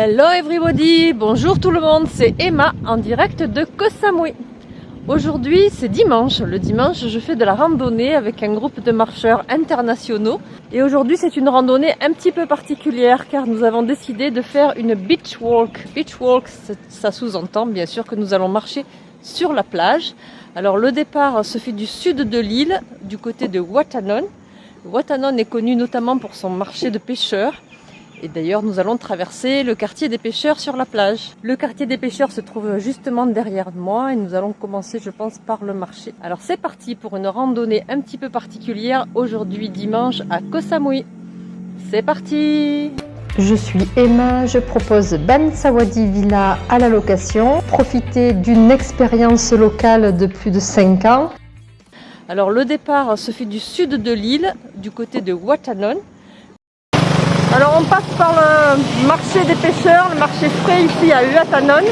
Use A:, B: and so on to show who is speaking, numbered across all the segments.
A: Hello everybody, bonjour tout le monde, c'est Emma en direct de Koh Samui. Aujourd'hui c'est dimanche, le dimanche je fais de la randonnée avec un groupe de marcheurs internationaux et aujourd'hui c'est une randonnée un petit peu particulière car nous avons décidé de faire une beach walk. Beach walk ça sous-entend bien sûr que nous allons marcher sur la plage. Alors le départ se fait du sud de l'île, du côté de Watanon. Watanon est connu notamment pour son marché de pêcheurs. Et d'ailleurs, nous allons traverser le quartier des pêcheurs sur la plage. Le quartier des pêcheurs se trouve justement derrière moi et nous allons commencer, je pense, par le marché. Alors c'est parti pour une randonnée un petit peu particulière aujourd'hui dimanche à Koh Samui. C'est parti
B: je suis Emma, je propose Ben Sawadi Villa à la location. Profitez d'une expérience locale de plus de 5 ans.
A: Alors le départ se fait du sud de l'île, du côté de Watanon. Alors on passe par le marché des pêcheurs, le marché frais ici à Uatanon.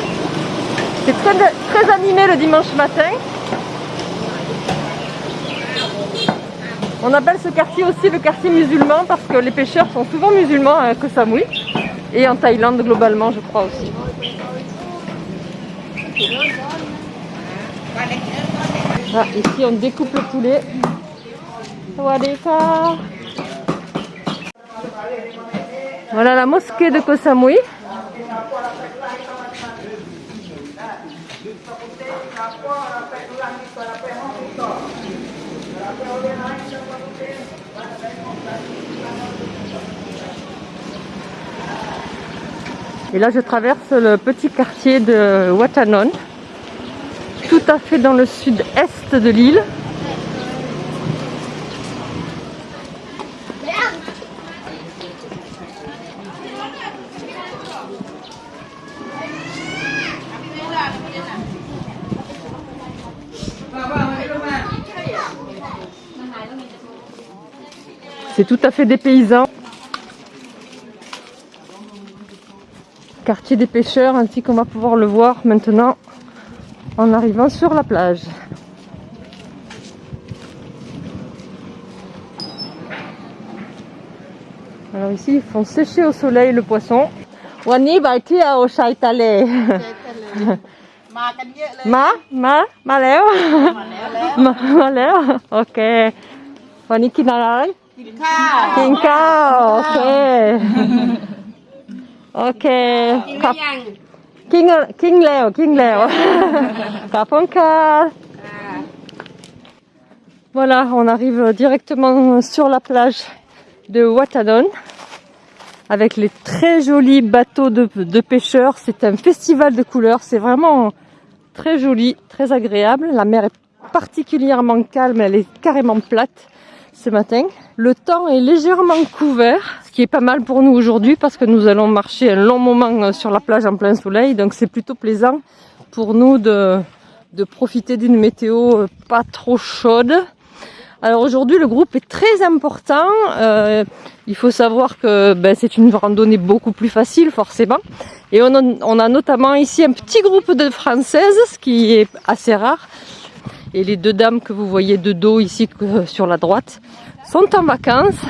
A: C'est très, animé le dimanche matin. On appelle ce quartier aussi le quartier musulman parce que les pêcheurs sont souvent musulmans à Koh Samui et en Thaïlande globalement je crois aussi. Ah, ici on découpe le poulet. Voilà la mosquée de Koh Samui. Et là, je traverse le petit quartier de Watanon, tout à fait dans le sud-est de l'île. Tout à fait des paysans. Quartier des pêcheurs, ainsi qu'on va pouvoir le voir maintenant en arrivant sur la plage. Alors ici, ils font sécher au soleil le poisson. Wani Ma Ma? Ma? Léo Ma Léo Ok. Wani Kinalai
C: กินข้าว
A: กินข้าวโอเค โอเค
C: กิน
A: ค
C: ห
A: รั
C: รื
A: บ
C: อยัง
A: กิ้งกิ้งแล้วกิ้งแล้ว ขอบคุณค่ะ Voilà, on arrive directement sur la plage de Watanon avec les très jolis bateaux de, de pêcheurs. C'est un festival de couleurs, c'est vraiment très joli, très agréable. La mer est particulièrement calme, elle est carrément plate ce matin. Le temps est légèrement couvert, ce qui est pas mal pour nous aujourd'hui parce que nous allons marcher un long moment sur la plage en plein soleil. Donc c'est plutôt plaisant pour nous de, de profiter d'une météo pas trop chaude. Alors aujourd'hui le groupe est très important. Euh, il faut savoir que ben, c'est une randonnée beaucoup plus facile forcément. Et on a notamment ici un petit groupe de françaises, ce qui est assez rare. Et les deux dames que vous voyez de dos ici sur la droite sont en vacances.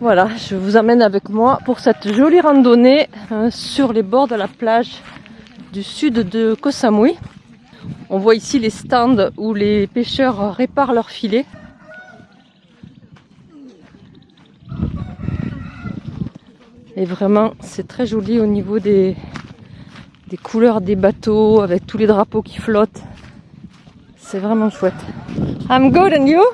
A: Voilà, je vous amène avec moi pour cette jolie randonnée hein, sur les bords de la plage du sud de Koh Samui. On voit ici les stands où les pêcheurs réparent leurs filets. Et vraiment, c'est très joli au niveau des, des couleurs des bateaux avec tous les drapeaux qui flottent. C'est vraiment chouette. I'm good and you?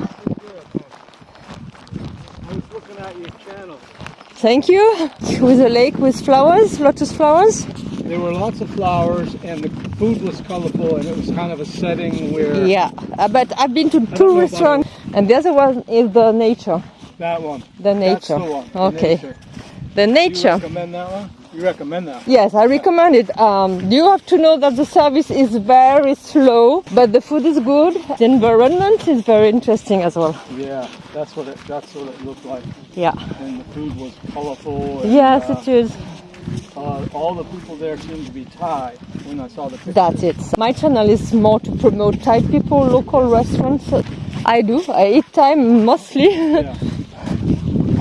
A: Thank you. With a lake with flowers, lotus flowers.
D: There were lots of flowers and the food was colorful and it was kind of a setting where
A: Yeah, uh, but I've been to two restaurants and the other one is the nature.
D: that one.
A: The nature.
D: the one. the
A: Okay.
D: nature.
A: The
D: You
A: nature.
D: recommend that one? You recommend that?
A: Yes, I recommend it. Um, you have to know that the service is very slow, but the food is good. The environment is very interesting as well.
D: Yeah, that's what it. That's what it looked like.
A: Yeah.
D: And the food was colorful. And,
A: Yes,
D: uh,
A: it is.
D: uh, all the people there seemed to be Thai when I saw the pictures.
A: That's it. My channel is more to promote Thai people, local restaurants. I do. I eat Thai mostly.
D: Yeah.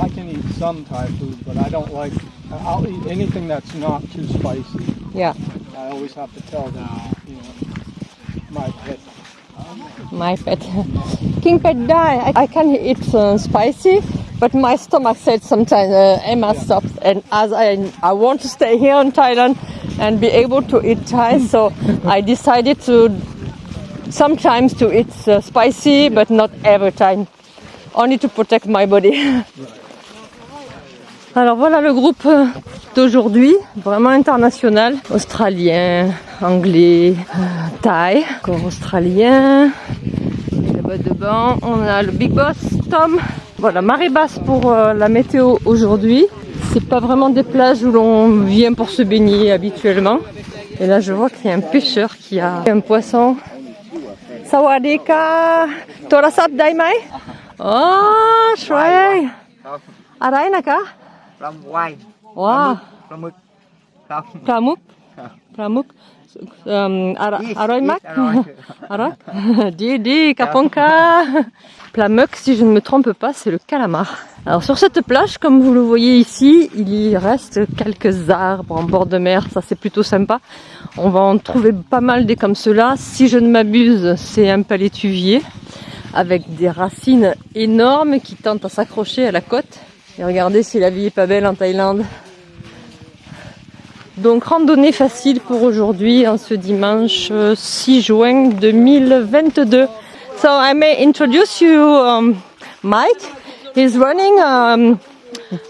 D: I can eat some Thai food, but I don't like I'll eat anything that's not too spicy.
A: Yeah,
D: I always have to tell them, you know, my pet.
A: my pet. King pet die. I, I can eat uh, spicy, but my stomach said sometimes, uh, Emma, stop. And as I, I want to stay here in Thailand and be able to eat Thai, so I decided to sometimes to eat uh, spicy, but not every time. Only to protect my body. Alors voilà le groupe euh, d'aujourd'hui, vraiment international. Australien, anglais, euh, thaï, encore australien. Là-bas on a le big boss, Tom. Voilà, marée basse pour euh, la météo aujourd'hui. Ce C'est pas vraiment des plages où l'on vient pour se baigner habituellement. Et là, je vois qu'il y a un pêcheur qui a un poisson. Torasap Oh,
C: ปลาไหว
A: ว้าว
C: ปลาหมึกครับ
A: ปลาหมึกปลาหมึกเอิ่มอร่อย
C: Yes,
A: อร่อยมาก
C: yes, อร่อย
A: อร่อย Di di kaponka Plamuk, si je ne me trompe pas, c'est le calamar. Alors sur cette plage, comme vous le voyez ici, il y reste quelques arbres en bord de mer, ça c'est plutôt sympa. On va en trouver pas mal des comme cela. Si je ne m'abuse, c'est un palétuvier avec des racines énormes qui tentent à s'accrocher à la côte. Et regardez si la vie est pas belle en Thaïlande. Donc randonnée facile pour aujourd'hui, en ce dimanche euh, 6 juin 2022. So I may introduce you um, Mike. He's running um,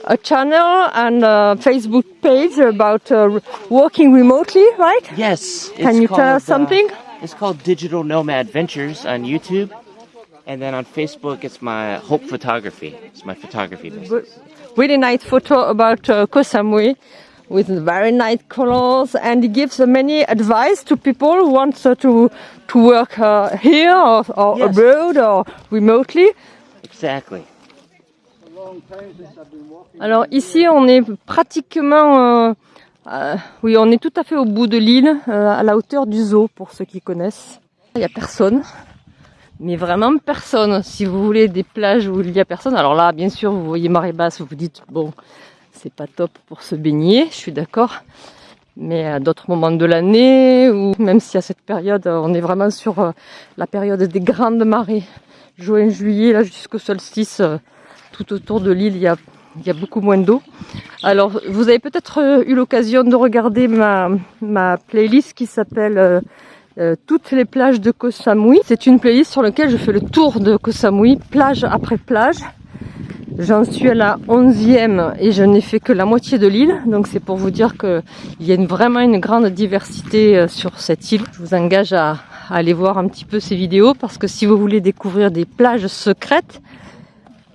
A: a channel and a Facebook page about uh, working remotely, right?
E: Yes.
A: Can you tell us
E: uh,
A: something?
E: it's called Digital Nomad Ventures on YouTube. And then on Facebook, it's my Hope Photography. It's my photography business.
A: really nice photo about uh, Koh Samui with very nice colors and he gives many advice to people who want uh, to to work uh, here or, or
E: Yes.
A: abroad or remotely.
E: Exactly.
A: Alors ici on est pratiquement euh, euh, oui on est tout à fait au bout de l'île euh, à la hauteur du zoo pour ceux qui connaissent. Il y a personne. Mais vraiment personne. Si vous voulez des plages où il y a personne, alors là, bien sûr, vous voyez marée basse, vous vous dites, bon, c'est pas top pour se baigner, je suis d'accord. Mais à d'autres moments de l'année, ou même si à cette période, on est vraiment sur euh, la période des grandes marées, juin, juillet, là jusqu'au solstice, euh, tout autour de l'île, il y a, beaucoup moins d'eau. Alors, vous avez peut-être euh, eu l'occasion de regarder ma playlist qui s'appelle euh, toutes les plages de Koh Samui. C'est une playlist sur laquelle je fais le tour de Koh Samui, plage après plage. J'en suis à la 11e et je n'ai fait que la moitié de l'île. Donc c'est pour vous dire qu'il y a vraiment une grande diversité euh, sur cette île. Je vous engage à, à aller voir un petit peu ces vidéos parce que si vous voulez découvrir des plages secrètes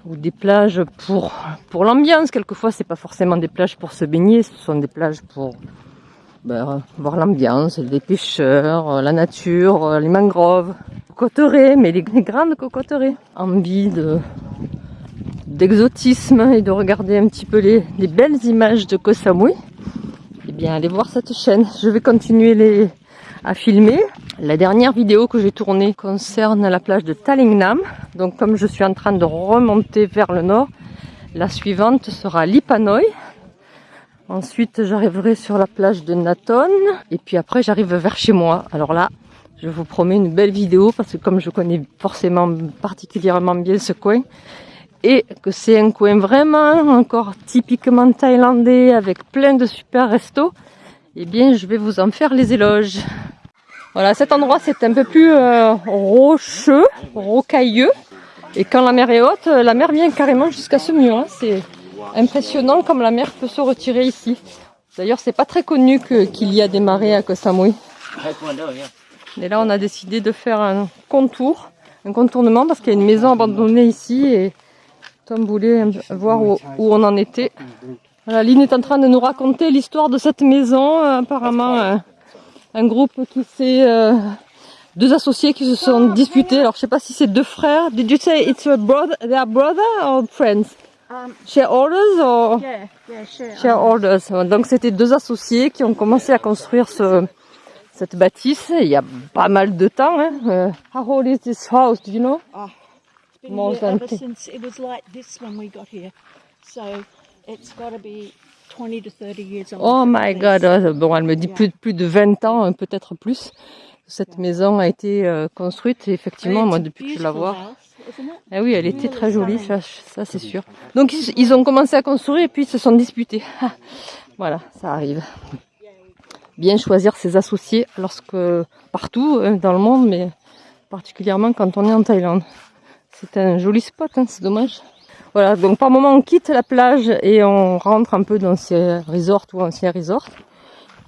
A: ou des plages pour, pour l'ambiance, quelquefois c'est pas forcément des plages pour se baigner, ce sont des plages pour ben, voir l'ambiance, les pêcheurs, la nature, les mangroves, cocoteraies, mais les, les grandes cocoteraies. Envie de d'exotisme et de regarder un petit peu les, les belles images de Koh Samui, eh bien allez voir cette chaîne. Je vais continuer les, à filmer. La dernière vidéo que j'ai tournée concerne la plage de Talingnam. Donc comme je suis en train de remonter vers le nord, la suivante sera Lipanoy. Ensuite, j'arriverai sur la plage de Naton. Et puis après, j'arrive vers chez moi. Alors là, je vous promets une belle vidéo parce que comme je connais forcément particulièrement bien ce coin et que c'est un coin vraiment encore typiquement thaïlandais avec plein de super restos, eh bien, je vais vous en faire les éloges. Voilà, cet endroit, c'est un peu plus euh, rocheux, rocailleux. Et quand la mer est haute, la mer vient carrément jusqu'à ce mur. hein. Impressionnant comme la mer peut se retirer ici. D'ailleurs, c'est pas très connu qu'il y a des marées à Koh Samui. Là, on a décidé de faire un contour, un contournement parce qu'il y a une maison abandonnée ici et Tom voulait voir où, on en était. Voilà, Lynn est en train de nous raconter l'histoire de cette maison. Apparemment, un, un groupe qui s'est... euh, deux associés qui se sont disputés. Alors, je sais pas si c'est deux frères. Did you say it's a brother, they are brother or friends? Shareholders or? Shareholders. Donc, c'était deux associés qui ont commencé à construire ce, cette bâtisse. Il y a pas mal de temps. Hein. Euh, how old is this house? Do you know?
F: It's been
A: More
F: here ever since it was like this when we got here. So it's got to be 20 to 30 years old.
A: Oh my god, oh, bon, elle me dit plus, plus de 20 ans, hein, peut-être plus. Cette maison a été euh, construite, effectivement, moi, depuis que je la vois. Ah oui, elle était très jolie, ça, c'est sûr. Donc, ils, ils ont commencé à construire et puis ils se sont disputés. voilà, ça arrive. Bien choisir ses associés lorsque, partout hein, dans le monde, mais particulièrement quand on est en Thaïlande. C'est un joli spot, hein, c'est dommage. Voilà, donc par moment on quitte la plage et on rentre un peu dans ces resorts ou anciens resorts.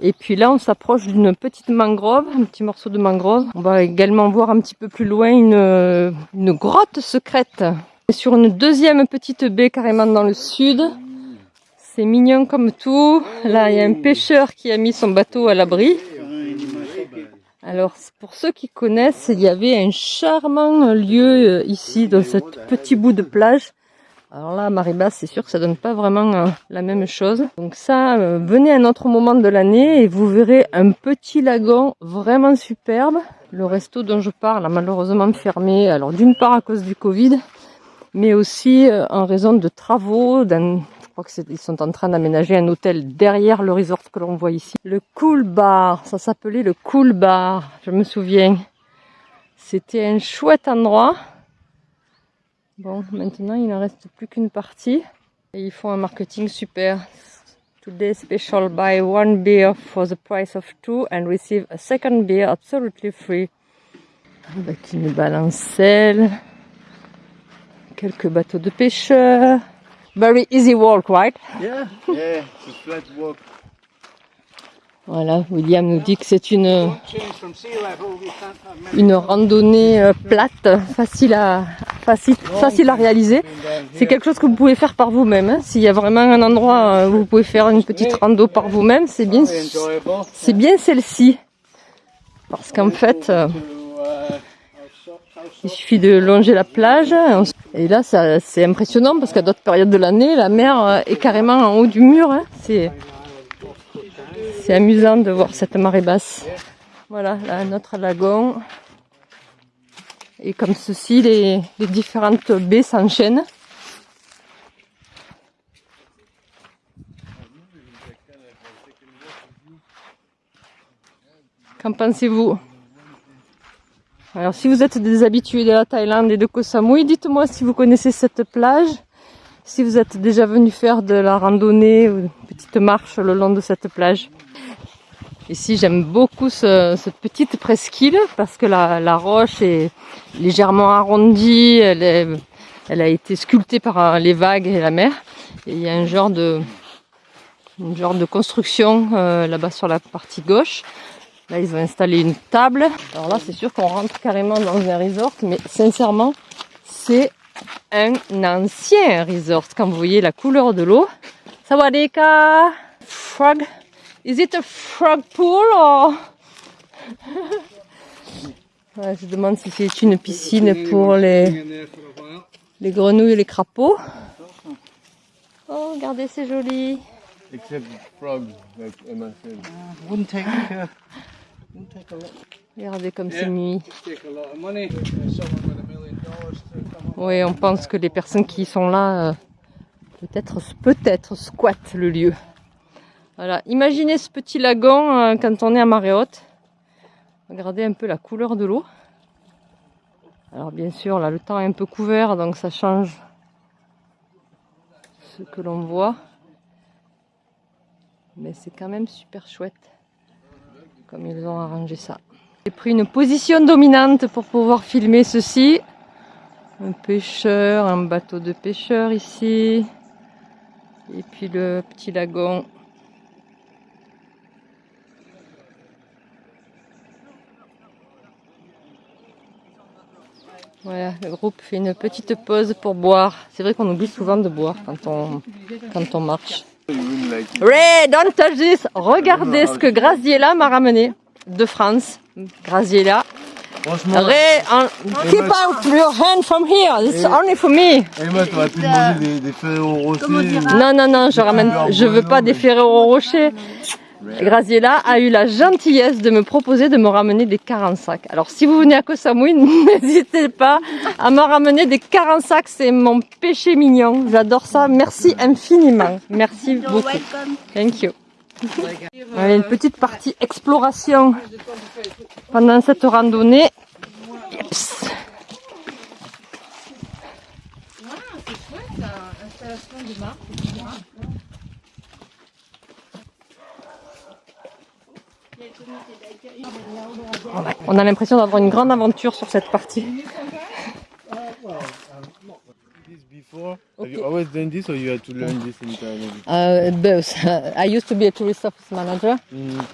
A: Et puis là on s'approche d'une petite mangrove, un petit morceau de mangrove. On va également voir un petit peu plus loin une, une grotte secrète. Sur une deuxième petite baie carrément dans le sud. C'est mignon comme tout. Là il y a un pêcheur qui a mis son bateau à l'abri. Alors, pour ceux qui connaissent, il y avait un charmant lieu euh, ici, dans ce petit bout de plage. Alors là, Maribas, c'est sûr que ça donne pas vraiment euh, la même chose. Donc ça, euh, venez à un autre moment de l'année et vous verrez un petit lagon vraiment superbe. Le resto dont je parle a malheureusement fermé, alors d'une part à cause du Covid, mais aussi en raison de travaux, je crois qu'ils sont en train d'aménager un hôtel derrière le resort que l'on voit ici. Le Cool Bar, ça s'appelait le Cool Bar, je me souviens. C'était un chouette endroit. Bon, maintenant il ne reste plus qu'une partie. Et ils font un marketing super. Today special buy one beer for the price of two and receive a second beer absolutely free. Avec une balancelle, quelques bateaux de pêcheurs. Very easy walk, right?
D: Yeah, yeah, it's a flat walk.
A: Voilà, William nous dit que c'est une, une randonnée euh, plate, facile à, facile, facile à réaliser. C'est quelque chose que vous pouvez faire par vous-même. hein. S'il y a vraiment un endroit euh, où vous pouvez faire une petite rando par vous-même, c'est bien,
D: Very enjoyable.
A: c'est bien celle-ci. Parce qu'en fait, euh,
D: uh,
A: il suffit de longer la plage. Et là, c'est impressionnant parce qu'à d'autres périodes de l'année, la mer euh, est carrément en haut du mur. hein. C'est, c'est amusant de voir cette marée basse. Voilà, là, notre lagon. Et comme ceci, les, différentes baies s'enchaînent. Qu'en pensez-vous? Alors, si vous êtes des habitués de la Thaïlande et de Koh Samui, dites-moi si vous connaissez cette plage, si vous êtes déjà venu faire de la randonnée ou une petite marche le long de cette plage. Ici, j'aime beaucoup ce- cette petite presqu'île parce que la, la roche est légèrement arrondie, elle, est- elle a été sculptée par euh, les vagues et la mer. Et il y a un genre de, une genre de construction euh, là-bas sur la partie gauche. Là, ils ont installé une table. Alors là, c'est sûr qu'on rentre carrément dans un resort, mais sincèrement, c'est un ancien resort. Quand vous voyez la couleur de l'eau. Sawadika! Frog? Is it a frog pool or... Ouais, je demande si c'est une piscine pour les, les grenouilles et les crapauds. Oh, regardez, c'est joli.
G: Except frogs, like Emma said.
D: Wouldn't take, uh, wouldn't take a lot,
A: Regardez comme c'est
D: Yeah.
A: nuit.
D: take a lot of money. Someone with a million dollars to come up.
A: Oui, on pense que les personnes qui sont là, euh, peut-être peut-être squattent le lieu. Voilà, imaginez ce petit lagon euh, quand on est à marée haute. Regardez un peu la couleur de l'eau. Alors bien sûr, là le temps est un peu couvert, donc ça change ce que l'on voit. Mais c'est quand même super chouette comme ils ont arrangé ça. J'ai pris une position dominante pour pouvoir filmer ceci. Un pêcheur, un bateau de pêcheur ici. Et puis le petit lagon. Voilà, le groupe fait une petite pause pour boire. C'est vrai qu'on oublie souvent de boire quand on, quand on marche. Ray, don't touch this. Regardez ce que Graziella m'a ramené de France. Graziella. Ray, keep out your hand from here. It's only for me.
G: Emma, t'aurais pu demander des, des Ferrero Rocher. ou-
A: Non, non, non, je ramène, je veux pas des Ferrero Rocher. Graziella a eu la gentillesse de me proposer de me ramener des 40 sacs. Alors si vous venez à Koh Samui, n'hésitez pas à me ramener des 40 sacs, c'est mon péché mignon. J'adore ça. Merci infiniment. Merci beaucoup. Thank you. Allez, une petite partie exploration pendant cette randonnée. Yeps. On a l'impression d'avoir une grande aventure sur cette partie.
G: This before? Have you always done this or you had to learn this in Thailand?
A: Uh, both. I used to be a tourist office manager,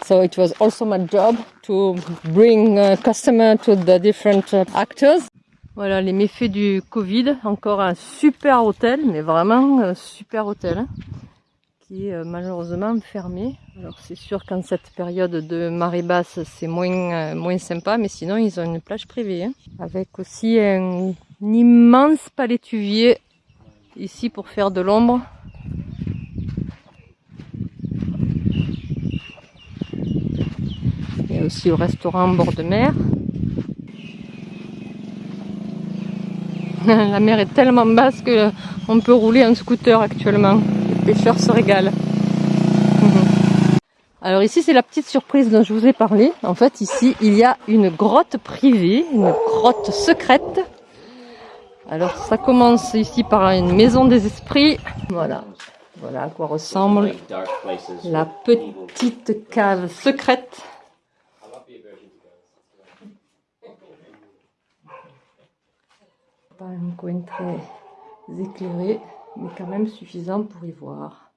A: so it was also my job to bring uh, customer to the different uh, actors. Voilà les méfaits du Covid. Encore un super hôtel, mais vraiment un super hôtel, hein, euh, malheureusement fermé. Alors c'est sûr qu'en cette période de marée basse, c'est moins euh, moins sympa, mais sinon ils ont une plage privée, hein, avec aussi un, immense palétuvier ici pour faire de l'ombre. Il y a aussi le restaurant bord de mer. La mer est tellement basse que on peut rouler en scooter actuellement. Pêcheurs se régalent. Alors ici c'est la petite surprise dont je vous ai parlé. En fait ici il y a une grotte privée, une grotte secrète. Alors ça commence ici par une maison des esprits. Voilà, voilà à quoi ressemble la petite cave secrète. Pas un coin très éclairé, mais quand même suffisant pour y voir.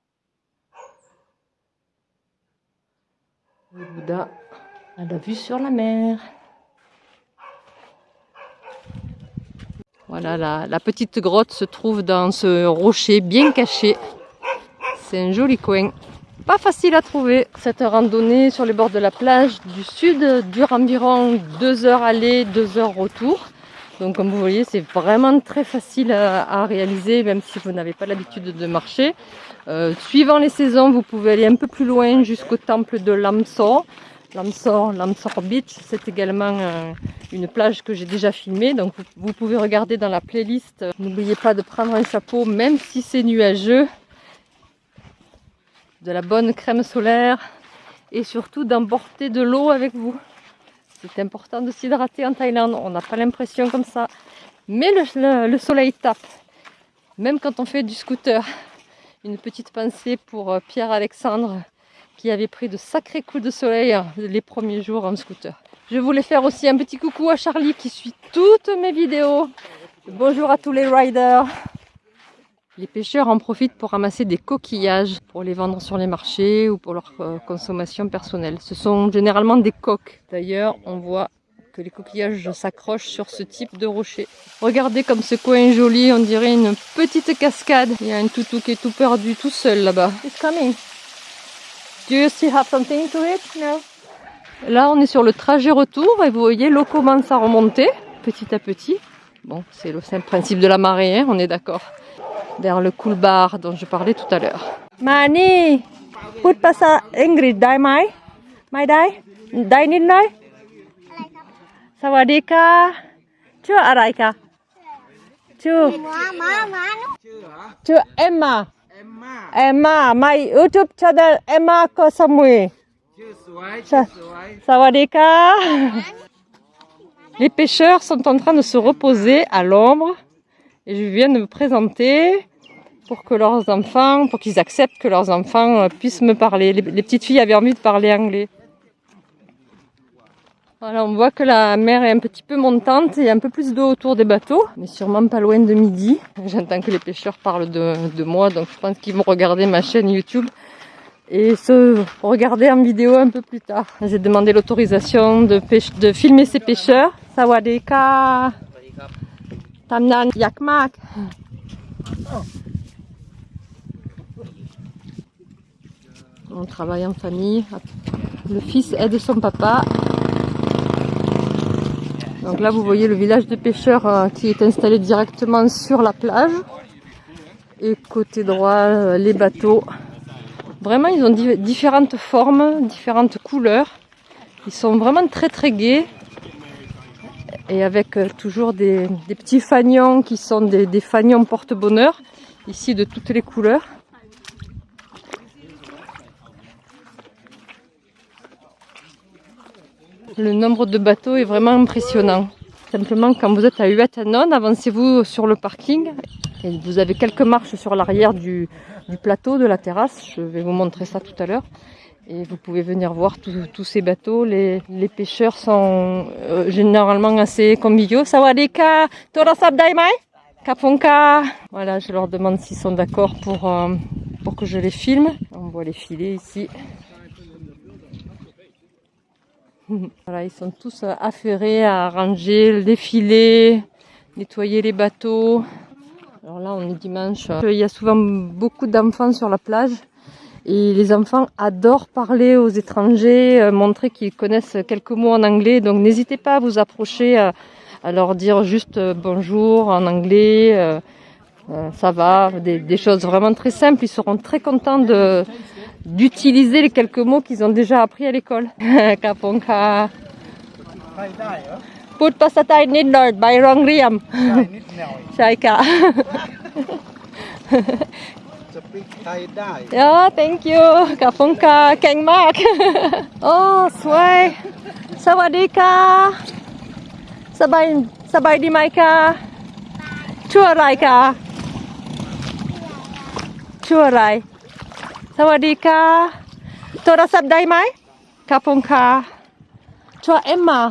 A: Le Bouddha la vue sur la mer. Voilà, la, la petite grotte se trouve dans ce rocher bien caché. C'est un joli coin. Pas facile à trouver. Cette randonnée sur les bords de la plage du sud dure environ 2 heures aller, 2 heures retour. Donc comme vous voyez, c'est vraiment très facile à, réaliser, même si vous n'avez pas l'habitude de marcher. Euh, suivant les saisons, vous pouvez aller un peu plus loin jusqu'au temple de Lamsor. Lamsor, Lamsor Beach, c'est également euh, une plage que j'ai déjà filmée. Donc vous, vous pouvez regarder dans la playlist. N'oubliez pas de prendre un chapeau, même si c'est nuageux de la bonne crème solaire et surtout d'emporter de l'eau avec vous. C'est important de s'hydrater en Thaïlande, on n'a pas l'impression comme ça. Mais le, le- le soleil tape, même quand on fait du scooter. Une petite pensée pour euh, Pierre-Alexandre qui avait pris de sacrés coups de soleil euh, les premiers jours en scooter. Je voulais faire aussi un petit coucou à Charlie qui suit toutes mes vidéos. Bonjour à tous les riders. Les pêcheurs en profitent pour ramasser des coquillages pour les vendre sur les marchés ou pour leur euh, consommation personnelle. Ce sont généralement des coques. D'ailleurs, on voit que les coquillages s'accrochent sur ce type de rocher. Regardez comme ce coin est joli, on dirait une petite cascade. Il y a un toutou qui est tout perdu tout seul là-bas. It's coming. Do you still have something to eat? No. Là, on est sur le trajet retour et vous voyez, l'eau commence à remonter petit à petit. Bon, c'est le simple principe de la marée, hein, on est d'accord vers le cool bar dont je parlais tout à l'heure. Mani, put pasa Ingrid dai mai, mai dai, dai nid noi? Sawadika? Chưa arai ka? Chưa. Chưa Emma. Emma, my YouTube channel Emma Koh Samui. Sa- Sawadika? Les pêcheurs sont en train de se reposer à l'ombre et je viens de me présenter pour que leurs enfants, pour qu'ils acceptent que leurs enfants euh, puissent me parler. Les, petites filles avaient envie de parler anglais. Voilà, on voit que la mer est un petit peu montante et un peu plus d'eau autour des bateaux, mais sûrement pas loin de midi. J'entends que les pêcheurs parlent de, de moi, donc je pense qu'ils vont regarder ma chaîne YouTube et se regarder en vidéo un peu plus tard. J'ai demandé l'autorisation de, de filmer ces pêcheurs. Sawadeka. Tamnan Yakmak. On travaille en famille. Le fils aide son papa. Donc là, vous voyez le village de pêcheurs euh, qui est installé directement sur la plage. Et côté droit, euh, les bateaux Vraiment, ils ont di- différentes formes, différentes couleurs. Ils sont vraiment très très gais. Et avec euh, toujours des, petits fanions qui sont des, fanions porte-bonheur, ici de toutes les couleurs. Le nombre de bateaux est vraiment impressionnant. Simplement, quand vous êtes à Uatanon, avancez-vous sur le parking et vous avez quelques marches sur l'arrière du plateau, de la terrasse. Je vais vous montrer ça tout à l'heure. Et vous pouvez venir voir tous- ces bateaux. Les, pêcheurs sont euh, généralement assez conviviaux. Sawadika, Torasab Daimai, Kaponka. Voilà, je leur demande s'ils sont d'accord pour, euh, pour que je les filme. On voit les filets ici. Voilà, ils sont tous affairés à ranger les filets, nettoyer les bateaux. Alors là, on est dimanche. Il y a souvent beaucoup d'enfants sur la plage. Et les enfants adorent parler aux étrangers, euh, montrer qu'ils connaissent quelques mots en anglais. Donc n'hésitez pas à vous approcher, euh, à leur dire juste euh, bonjour en anglais, euh, euh, ça va, des, des choses vraiment très simples. Ils seront très contents de d'utiliser les quelques mots qu'ils ont déjà appris à l'école. Kaponka. Put pasatai by riam. ใช่ค่ะ
C: สปีกไทยได้
A: Ja, thank you ขอบคุณค่ะเก่งมาก โอ้สวยสวัสดีค่ะสบายสบายดีไหมคะชื่ออะไรคะชื่ออะไร สวัสดีค่ะโทรศัพท์ได้ไหมขอบคุณค่ะชื่อเอ็มมา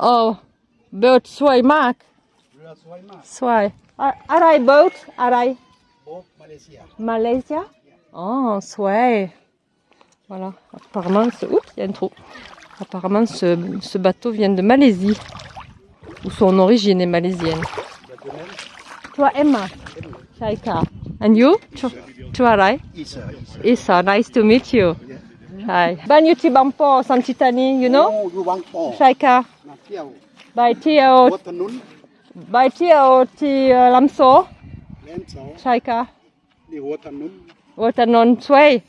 A: โอ้เบิร์ดสวยมาก
C: เรือสวยมาก
A: สวยอะอะไรเบิร์ดอะไร
C: Oh, Malaysia.
A: Malaysia? Oh, ouais. Voilà, apparemment, ce... Oups, y a un trou. Apparemment, ce, ce, bateau vient de Malaisie. Ou son origine est malaisienne. Toi, Emma. Shaika. And you?
C: Tuarai?
A: Isa. Nice to meet you. Hi. Banyu Tibampo, Santitani, you know? Shaika. By
C: Tiao.
A: By Tiao Ti uh, Lamso. Chaika. Ni
C: Waternon. Waternon Tsui.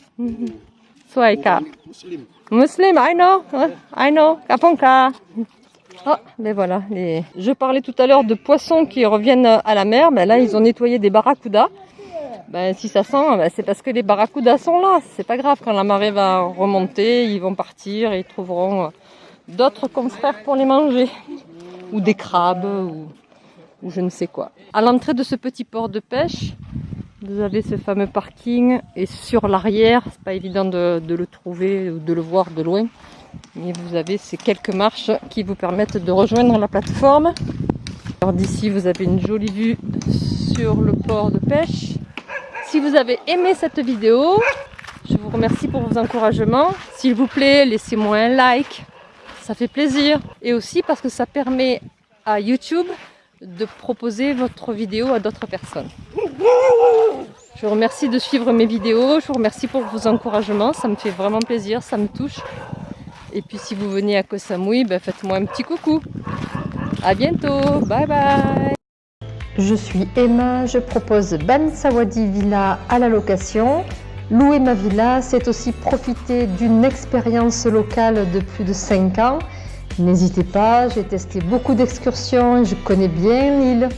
C: Muslim.
A: Muslim, I know. I know. Kaponka. Oh, mais voilà. Je parlais tout à l'heure de poissons qui reviennent à la mer. Ben là, ils ont nettoyé des barracudas. Ben, si ça sent, ben, c'est parce que les barracudas sont là. C'est pas grave. Quand la marée va remonter, ils vont partir et ils trouveront d'autres confrères pour les manger. Ou des crabes. Ou ou je ne sais quoi. À l'entrée de ce petit port de pêche, vous avez ce fameux parking et sur l'arrière, c'est pas évident de, de le trouver ou de le voir de loin, mais vous avez ces quelques marches qui vous permettent de rejoindre la plateforme. Alors d'ici, vous avez une jolie vue sur le port de pêche. Si vous avez aimé cette vidéo, je vous remercie pour vos encouragements. S'il vous plaît, laissez-moi un like, ça fait plaisir. Et aussi parce que ça permet à YouTube de proposer votre vidéo à d'autres personnes. Je vous remercie de suivre mes vidéos, je vous remercie pour vos encouragements, ça me fait vraiment plaisir, ça me touche. Et puis si vous venez à Koh Samui, ben faites-moi un petit coucou. À bientôt, bye bye
B: Je suis Emma, je propose Ban Sawadi Villa à la location. Louer ma villa, c'est aussi profiter d'une expérience locale de plus de 5 ans. N'hésitez pas, j'ai testé beaucoup d'excursions, je connais bien l'île.